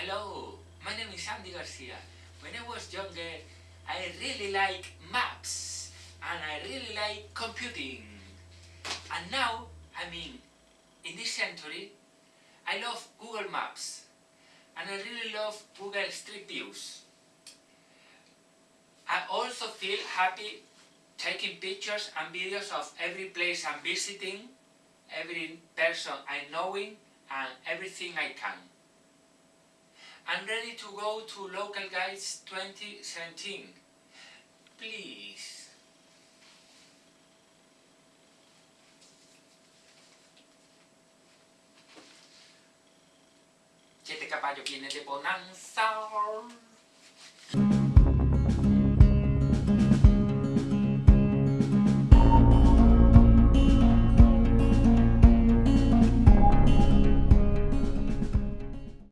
Hello, my name is Andy Garcia. When I was younger, I really like maps and I really like computing. And now, I mean, in this century, I love Google Maps and I really love Google Street Views. I also feel happy taking pictures and videos of every place I'm visiting, every person I'm knowing and everything I can. I'm ready to go to Local Guides 2017. Please. Viene de Bonanza.